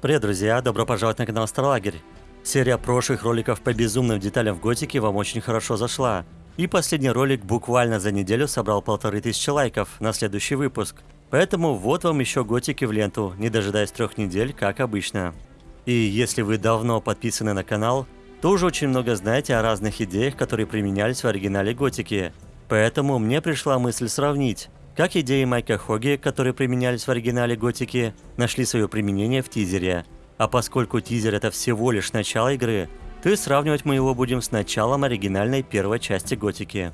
Привет, друзья! Добро пожаловать на канал Старлагерь. Серия прошлых роликов по безумным деталям в Готике вам очень хорошо зашла. И последний ролик буквально за неделю собрал полторы тысячи лайков на следующий выпуск. Поэтому вот вам еще Готики в ленту, не дожидаясь трех недель, как обычно. И если вы давно подписаны на канал, то уже очень много знаете о разных идеях, которые применялись в оригинале Готики. Поэтому мне пришла мысль сравнить, как идеи Майка Хоги, которые применялись в оригинале Готики, нашли свое применение в тизере. А поскольку тизер это всего лишь начало игры, то и сравнивать мы его будем с началом оригинальной первой части Готики.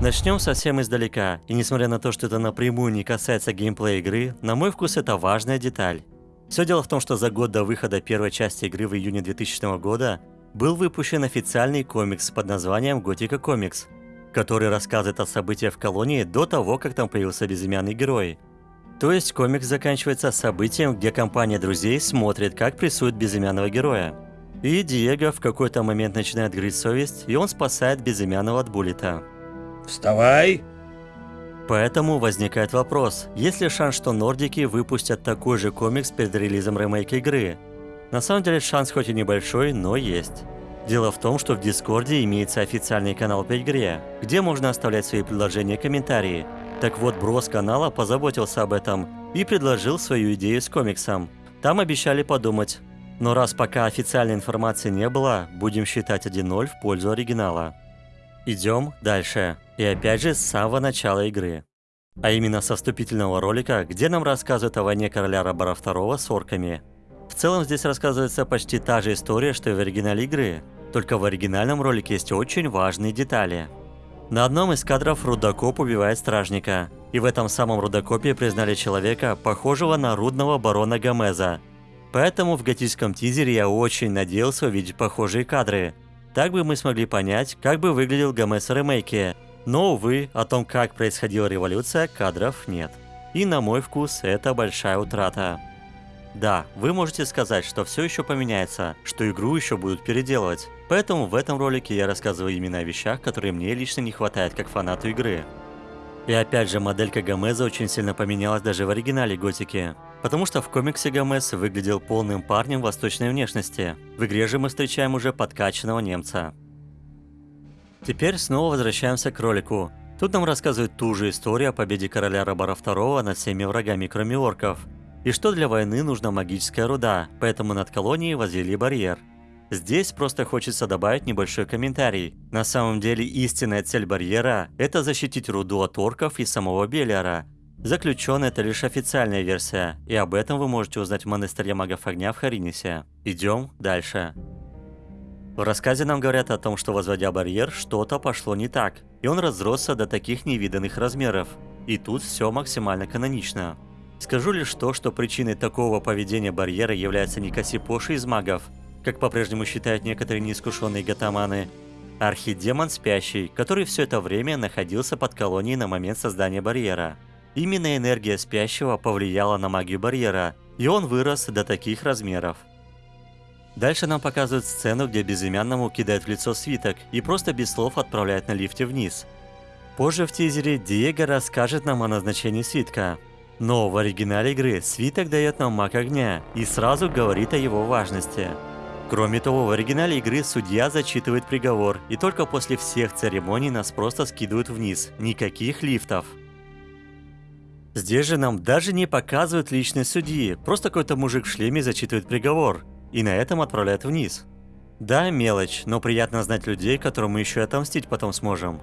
Начнем совсем издалека, и несмотря на то, что это напрямую не касается геймплея игры, на мой вкус это важная деталь. Все дело в том, что за год до выхода первой части игры в июне 2000 года был выпущен официальный комикс под названием Готика Комикс, который рассказывает о событиях в колонии до того, как там появился безымянный герой. То есть комикс заканчивается событием, где компания друзей смотрит, как прессуют безымянного героя. И Диего в какой-то момент начинает грызть совесть, и он спасает безымянного от Буллета. Вставай! Поэтому возникает вопрос, есть ли шанс, что нордики выпустят такой же комикс перед релизом ремейка игры? На самом деле шанс хоть и небольшой, но есть. Дело в том, что в Дискорде имеется официальный канал по игре, где можно оставлять свои предложения и комментарии. Так вот, Брос канала позаботился об этом и предложил свою идею с комиксом. Там обещали подумать. Но раз пока официальной информации не было, будем считать 1-0 в пользу оригинала. Идем дальше. И опять же с самого начала игры. А именно со вступительного ролика, где нам рассказывают о войне короля Рабара II с орками. В целом здесь рассказывается почти та же история, что и в оригинале игры, только в оригинальном ролике есть очень важные детали. На одном из кадров рудокоп убивает стражника, и в этом самом рудокопе признали человека, похожего на рудного барона Гомеза. Поэтому в готическом тизере я очень надеялся увидеть похожие кадры. Так бы мы смогли понять, как бы выглядел Гомес в ремейке. Но, увы, о том, как происходила революция, кадров нет. И на мой вкус, это большая утрата. Да, вы можете сказать, что все еще поменяется, что игру еще будут переделывать. Поэтому в этом ролике я рассказываю именно о вещах, которые мне лично не хватает как фанату игры. И опять же, моделька Гомеза очень сильно поменялась даже в оригинале Готики. Потому что в комиксе Гомес выглядел полным парнем восточной внешности. В игре же мы встречаем уже подкачанного немца. Теперь снова возвращаемся к ролику. Тут нам рассказывают ту же историю о победе короля Рабара II над всеми врагами, кроме орков и что для войны нужна магическая руда, поэтому над колонией возвели барьер. Здесь просто хочется добавить небольшой комментарий. На самом деле истинная цель барьера – это защитить руду от орков и самого Белиара. Заключен это лишь официальная версия, и об этом вы можете узнать в монастыре магов огня в Харинисе. Идем дальше. В рассказе нам говорят о том, что возводя барьер, что-то пошло не так, и он разросся до таких невиданных размеров. И тут все максимально канонично. Скажу лишь то, что причиной такого поведения барьера является не Кассипоши из магов, как по-прежнему считают некоторые неискушенные гатаманы, а архидемон спящий, который все это время находился под колонией на момент создания барьера. Именно энергия спящего повлияла на магию барьера, и он вырос до таких размеров. Дальше нам показывают сцену, где безымянному кидают в лицо свиток и просто без слов отправляют на лифте вниз. Позже в тизере Диего расскажет нам о назначении свитка, но в оригинале игры свиток дает нам маг огня и сразу говорит о его важности. Кроме того, в оригинале игры судья зачитывает приговор, и только после всех церемоний нас просто скидывают вниз, никаких лифтов. Здесь же нам даже не показывают личность судьи, просто какой-то мужик в шлеме зачитывает приговор, и на этом отправляют вниз. Да, мелочь, но приятно знать людей, которым мы еще отомстить потом сможем.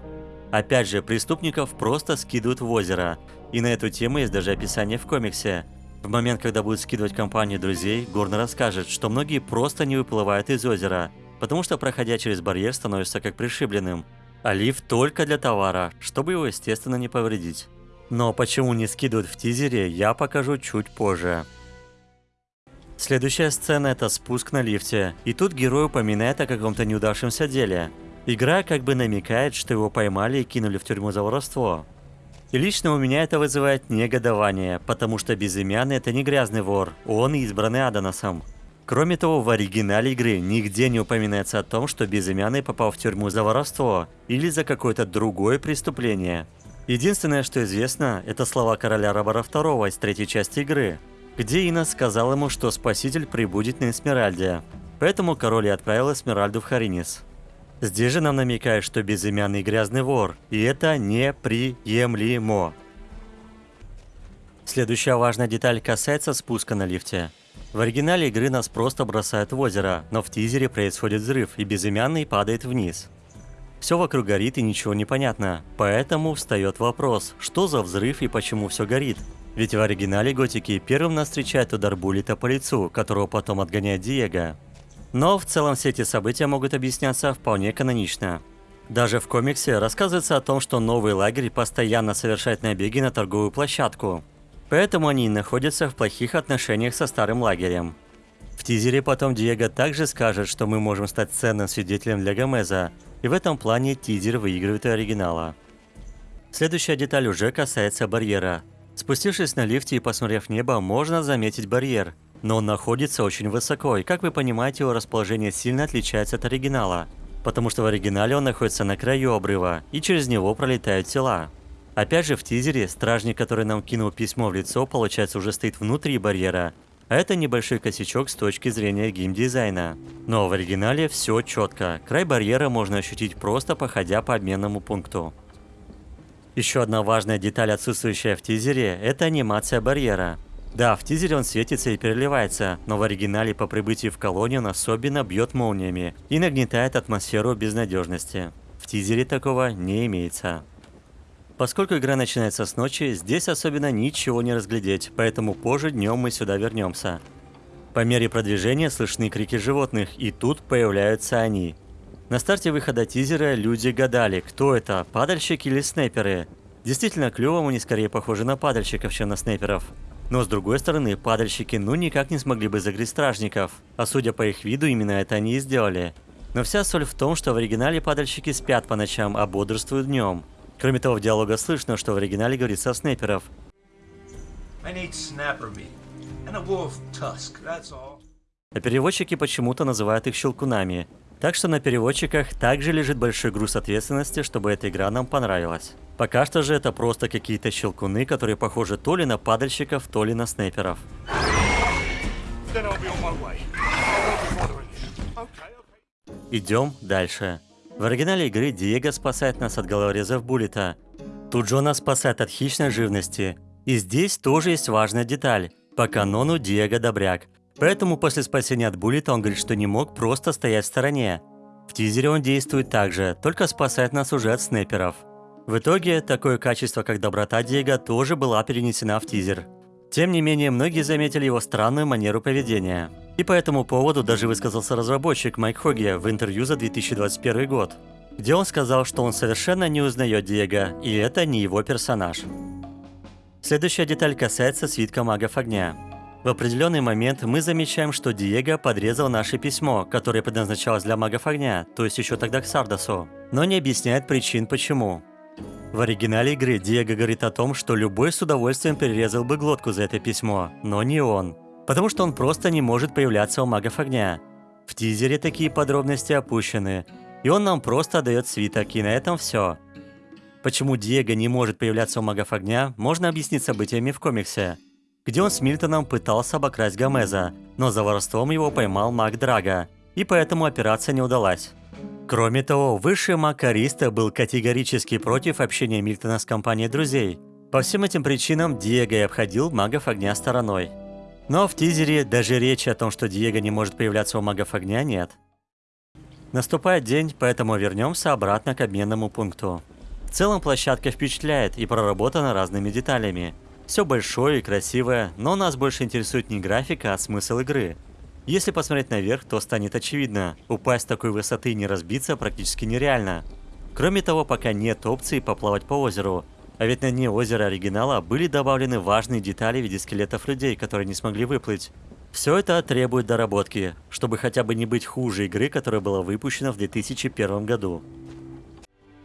Опять же, преступников просто скидывают в озеро. И на эту тему есть даже описание в комиксе. В момент, когда будет скидывать компанию друзей, Горн расскажет, что многие просто не выплывают из озера, потому что, проходя через барьер, становишься как пришибленным. А лифт только для товара, чтобы его, естественно, не повредить. Но почему не скидывают в тизере, я покажу чуть позже. Следующая сцена это спуск на лифте, и тут герой упоминает о каком-то неудавшемся деле. Игра как бы намекает, что его поймали и кинули в тюрьму за воровство. И лично у меня это вызывает негодование, потому что безымянный это не грязный вор, он избранный Аданосом. Кроме того, в оригинале игры нигде не упоминается о том, что безымянный попал в тюрьму за воровство или за какое-то другое преступление. Единственное, что известно, это слова короля Робора II из третьей части игры, где Инна сказал ему, что Спаситель прибудет на Эсмеральде. Поэтому король и отправил Эсмеральду в Харинис. Здесь же нам намекают, что безымянный грязный вор, и это неприемлемо. Следующая важная деталь касается спуска на лифте. В оригинале игры нас просто бросают в озеро, но в тизере происходит взрыв, и безымянный падает вниз. Все вокруг горит и ничего не понятно, поэтому встает вопрос, что за взрыв и почему все горит. Ведь в оригинале Готики первым нас встречает удар Буллита по лицу, которого потом отгоняет Диего. Но в целом все эти события могут объясняться вполне канонично. Даже в комиксе рассказывается о том, что новый лагерь постоянно совершает набеги на торговую площадку. Поэтому они находятся в плохих отношениях со старым лагерем. В тизере потом Диего также скажет, что мы можем стать ценным свидетелем для Гомеза, и в этом плане тизер выигрывает у оригинала. Следующая деталь уже касается барьера. Спустившись на лифте и посмотрев небо, можно заметить барьер – но он находится очень высоко, и как вы понимаете, его расположение сильно отличается от оригинала. Потому что в оригинале он находится на краю обрыва, и через него пролетают тела. Опять же в тизере, стражник, который нам кинул письмо в лицо, получается уже стоит внутри барьера, а это небольшой косячок с точки зрения геймдизайна. Но в оригинале все четко, край барьера можно ощутить просто походя по обменному пункту. Еще одна важная деталь, отсутствующая в тизере, это анимация барьера. Да, в тизере он светится и переливается, но в оригинале по прибытии в колонию он особенно бьет молниями и нагнетает атмосферу безнадежности. В тизере такого не имеется. Поскольку игра начинается с ночи, здесь особенно ничего не разглядеть, поэтому позже днем мы сюда вернемся. По мере продвижения слышны крики животных, и тут появляются они. На старте выхода тизера люди гадали, кто это, падальщики или снайперы. Действительно, клювом они скорее похожи на падальщиков, чем на снайперов. Но с другой стороны, падальщики ну никак не смогли бы загрызть стражников, а судя по их виду, именно это они и сделали. Но вся соль в том, что в оригинале падальщики спят по ночам, а бодрствуют днем. Кроме того, в диалога слышно, что в оригинале говорится о снайперов. А переводчики почему-то называют их щелкунами. Так что на переводчиках также лежит большой груз ответственности, чтобы эта игра нам понравилась. Пока что же это просто какие-то щелкуны, которые похожи то ли на падальщиков, то ли на снайперов. Идем дальше. В оригинале игры Диего спасает нас от головорезов Буллета. Тут нас спасает от хищной живности. И здесь тоже есть важная деталь. По канону Диего добряк. Поэтому после спасения от Буллета он говорит, что не мог просто стоять в стороне. В тизере он действует так же, только спасает нас уже от снайперов. В итоге, такое качество, как доброта Диего, тоже была перенесена в тизер. Тем не менее, многие заметили его странную манеру поведения. И по этому поводу даже высказался разработчик Майк Хоги в интервью за 2021 год, где он сказал, что он совершенно не узнает Диего, и это не его персонаж. Следующая деталь касается свитка магов огня. В определенный момент мы замечаем, что Диего подрезал наше письмо, которое предназначалось для магов огня, то есть еще тогда к Сардасу, но не объясняет причин почему. В оригинале игры Диего говорит о том, что любой с удовольствием перерезал бы глотку за это письмо, но не он. Потому что он просто не может появляться у магов огня. В тизере такие подробности опущены, и он нам просто отдает свиток, и на этом все. Почему Диего не может появляться у магов огня, можно объяснить событиями в комиксе, где он с Мильтоном пытался обокрасть Гомеза, но за воровством его поймал маг Драга, и поэтому операция не удалась. Кроме того, высший маг Ариста был категорически против общения Мильтона с компанией друзей. По всем этим причинам Диего и обходил магов огня стороной. Но в тизере даже речи о том, что Диего не может появляться у магов огня, нет. Наступает день, поэтому вернемся обратно к обменному пункту. В целом площадка впечатляет и проработана разными деталями. Все большое и красивое, но нас больше интересует не графика, а смысл игры – если посмотреть наверх, то станет очевидно, упасть с такой высоты и не разбиться практически нереально. Кроме того, пока нет опции поплавать по озеру, а ведь на дне озера оригинала были добавлены важные детали в виде скелетов людей, которые не смогли выплыть. Все это требует доработки, чтобы хотя бы не быть хуже игры, которая была выпущена в 2001 году.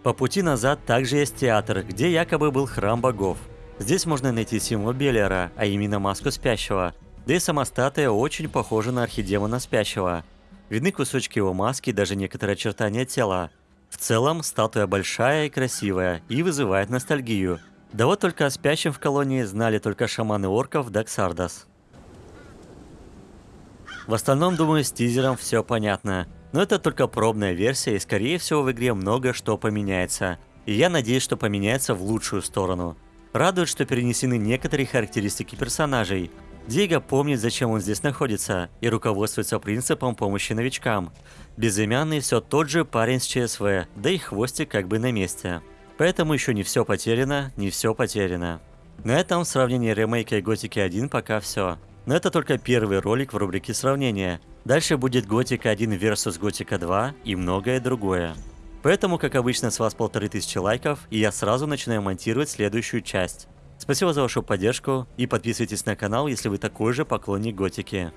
По пути назад также есть театр, где якобы был храм богов. Здесь можно найти символ Беллера, а именно маску спящего, да и сама статуя очень похожа на архидемона спящего. Видны кусочки его маски и даже некоторые очертания тела. В целом, статуя большая и красивая, и вызывает ностальгию. Да вот только о спящем в колонии знали только шаманы орков Даксардас. В остальном, думаю, с тизером все понятно. Но это только пробная версия, и скорее всего в игре много что поменяется. И я надеюсь, что поменяется в лучшую сторону. Радует, что перенесены некоторые характеристики персонажей. Диего помнит, зачем он здесь находится, и руководствуется принципом помощи новичкам. Безымянный все тот же парень с ЧСВ, да и хвостик как бы на месте. Поэтому еще не все потеряно, не все потеряно. На этом в сравнении ремейка и Готики 1 пока все. Но это только первый ролик в рубрике сравнения. Дальше будет Готика 1 versus Готика 2 и многое другое. Поэтому, как обычно, с вас полторы тысячи лайков, и я сразу начинаю монтировать следующую часть. Спасибо за вашу поддержку и подписывайтесь на канал, если вы такой же поклонник готики.